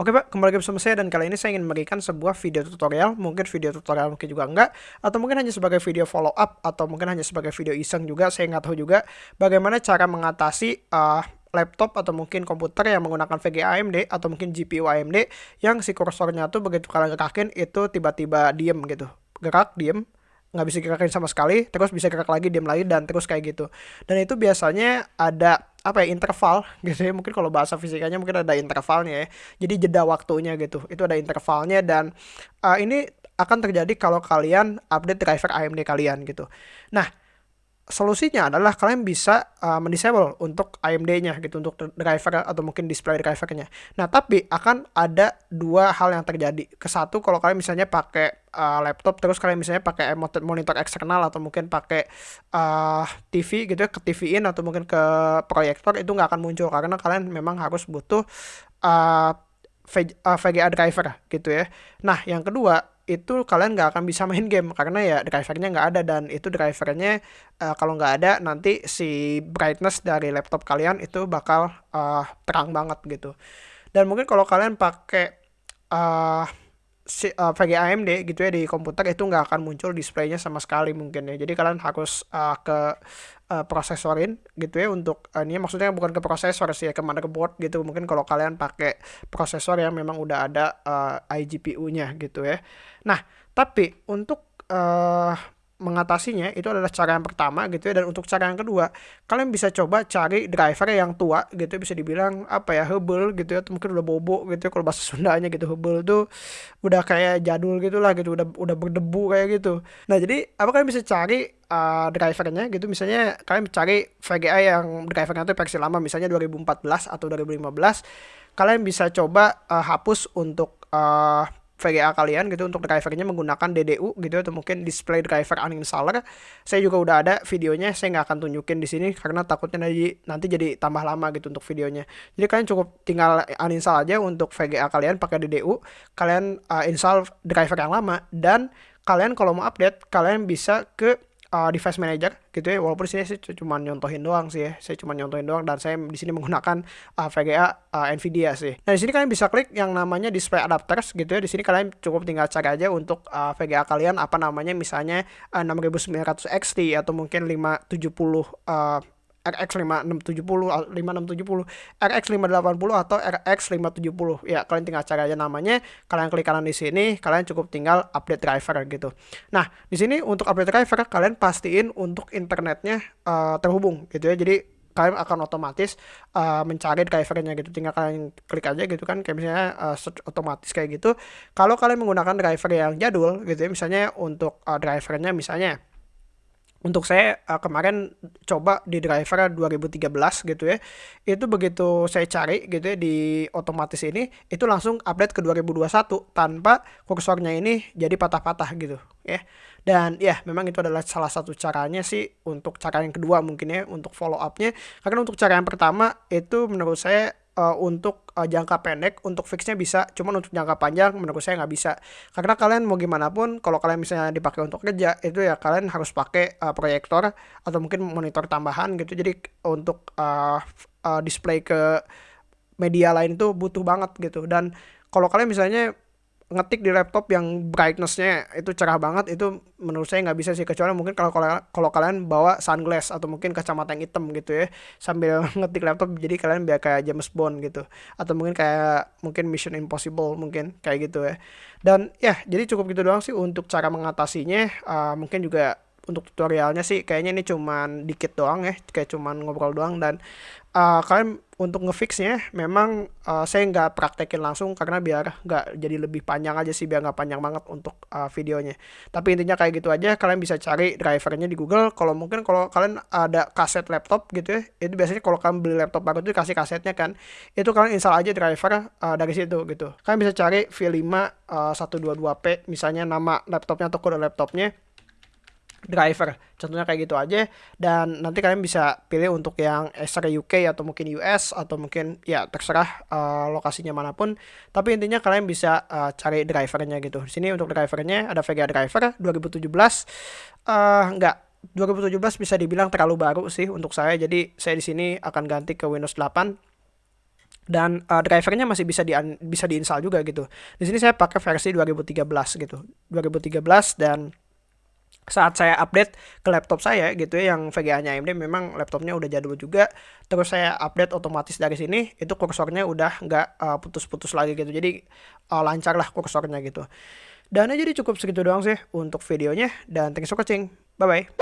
Oke Pak, kembali lagi bersama saya dan kali ini saya ingin memberikan sebuah video tutorial, mungkin video tutorial mungkin juga enggak, atau mungkin hanya sebagai video follow up, atau mungkin hanya sebagai video iseng juga, saya nggak tahu juga bagaimana cara mengatasi uh, laptop atau mungkin komputer yang menggunakan VGA AMD atau mungkin GPU AMD yang si kursornya tuh begitu kalian gerakin itu tiba-tiba diem gitu, gerak diem, nggak bisa gerakin sama sekali, terus bisa gerak lagi diem lagi dan terus kayak gitu. Dan itu biasanya ada apa ya interval gitu ya. Mungkin kalau bahasa fisikanya mungkin ada intervalnya ya. Jadi jeda waktunya gitu. Itu ada intervalnya dan uh, ini akan terjadi kalau kalian update driver AMD kalian gitu. Nah solusinya adalah kalian bisa uh, mendisable untuk AMD-nya gitu untuk driver atau mungkin display drivernya. Nah, tapi akan ada dua hal yang terjadi. Ke satu kalau kalian misalnya pakai uh, laptop terus kalian misalnya pakai monitor eksternal atau mungkin pakai uh, TV gitu ya, ke TV-in atau mungkin ke proyektor itu nggak akan muncul karena kalian memang harus butuh uh, VGA driver gitu ya. Nah, yang kedua itu kalian nggak akan bisa main game karena ya drivernya nggak ada dan itu drivernya uh, kalau nggak ada nanti si brightness dari laptop kalian itu bakal uh, terang banget gitu. Dan mungkin kalau kalian pakai uh, uh, VGA AMD gitu ya di komputer itu nggak akan muncul displaynya sama sekali mungkin ya. Jadi kalian harus uh, ke uh, prosesorin gitu ya untuk uh, ini maksudnya bukan ke prosesor sih ya ke motherboard gitu. Mungkin kalau kalian pakai prosesor yang memang udah ada uh, iGPU-nya gitu ya. Nah tapi untuk uh, mengatasinya itu adalah cara yang pertama gitu ya dan untuk cara yang kedua kalian bisa coba cari driver yang tua gitu bisa dibilang apa ya hebel gitu ya atau mungkin udah bobo gitu ya kalau bahasa Sundanya gitu hebel tuh udah kayak jadul gitu lah gitu udah udah berdebu kayak gitu. Nah jadi apa kalian bisa cari uh, drivernya gitu misalnya kalian cari VGA yang drivernya itu versi lama misalnya 2014 atau 2015 kalian bisa coba uh, hapus untuk uh, VGA kalian gitu untuk drivernya menggunakan DDU gitu atau mungkin display driver uninstaller. Saya juga udah ada videonya, saya nggak akan tunjukin di sini karena takutnya nanti nanti jadi tambah lama gitu untuk videonya. Jadi kalian cukup tinggal uninstall aja untuk VGA kalian pakai DDU, kalian uh, install driver yang lama dan kalian kalau mau update kalian bisa ke uh, device manager gitu ya walaupun sini saya cuma nyontohin doang sih ya saya cuma nyontohin doang dan saya di sini menggunakan uh, VGA uh, Nvidia sih. Nah di sini kalian bisa klik yang namanya display adapters gitu ya di sini kalian cukup tinggal cari aja untuk uh, VGA kalian apa namanya misalnya uh, 6900 XT atau mungkin 570 uh, RX 5670, 5670, RX 580 atau RX 570. Ya, kalian tinggal cari aja namanya, kalian klik kanan di sini, kalian cukup tinggal update driver gitu. Nah, di sini untuk update driver kalian pastiin untuk internetnya uh, terhubung gitu ya. Jadi kalian akan otomatis uh, mencari drivernya gitu tinggal kalian klik aja gitu kan kayak misalnya uh, otomatis kayak gitu kalau kalian menggunakan driver yang jadul gitu ya misalnya untuk uh, drivernya misalnya untuk saya uh, kemarin coba di driver 2013 gitu ya itu begitu saya cari gitu ya di otomatis ini itu langsung update ke 2021 tanpa kursornya ini jadi patah-patah gitu ya. Dan ya memang itu adalah salah satu caranya sih untuk cara yang kedua mungkin ya untuk follow upnya. Karena untuk cara yang pertama itu menurut saya uh, untuk uh, jangka pendek untuk fixnya bisa cuman untuk jangka panjang menurut saya nggak bisa. Karena kalian mau gimana pun kalau kalian misalnya dipakai untuk kerja itu ya kalian harus pakai uh, proyektor atau mungkin monitor tambahan gitu. Jadi untuk uh, uh, display ke media lain itu butuh banget gitu. Dan kalau kalian misalnya ngetik di laptop yang brightnessnya itu cerah banget itu menurut saya nggak bisa sih. Kecuali mungkin kalau kalau kalian bawa sunglass atau mungkin kacamata yang hitam gitu ya sambil ngetik laptop jadi kalian biar kayak James Bond gitu. Atau mungkin kayak mungkin Mission Impossible mungkin kayak gitu ya. Dan ya jadi cukup gitu doang sih untuk cara mengatasinya. Uh, mungkin juga untuk tutorialnya sih kayaknya ini cuman dikit doang ya kayak cuman ngobrol doang. Dan uh, kalian untuk ngefixnya memang uh, saya nggak praktekin langsung karena biar nggak jadi lebih panjang aja sih biar nggak panjang banget untuk uh, videonya. Tapi intinya kayak gitu aja kalian bisa cari drivernya di Google. Kalau mungkin kalau kalian ada kaset laptop gitu ya itu biasanya kalau kalian beli laptop baru itu kasih kasetnya kan itu kalian install aja driver uh, dari situ gitu. Kalian bisa cari V5 uh, 122P misalnya nama laptopnya atau kode laptopnya driver. Contohnya kayak gitu aja. Dan nanti kalian bisa pilih untuk yang Acer UK atau mungkin US atau mungkin ya terserah uh, lokasinya mana pun. Tapi intinya kalian bisa uh, cari drivernya gitu. Di sini untuk drivernya ada Vega driver 2017 uh, enggak. 2017 bisa dibilang terlalu baru sih untuk saya. Jadi saya di sini akan ganti ke Windows 8 dan uh, drivernya masih bisa di bisa diinstal juga gitu. Di sini saya pakai versi 2013 gitu. 2013 dan saat saya update ke laptop saya gitu ya yang VGA-nya AMD memang laptopnya udah jadul juga terus saya update otomatis dari sini itu kursornya udah nggak uh, putus-putus lagi gitu. Jadi uh, lancar lah kursornya gitu. Dan jadi cukup segitu doang sih untuk videonya dan thanks for watching bye bye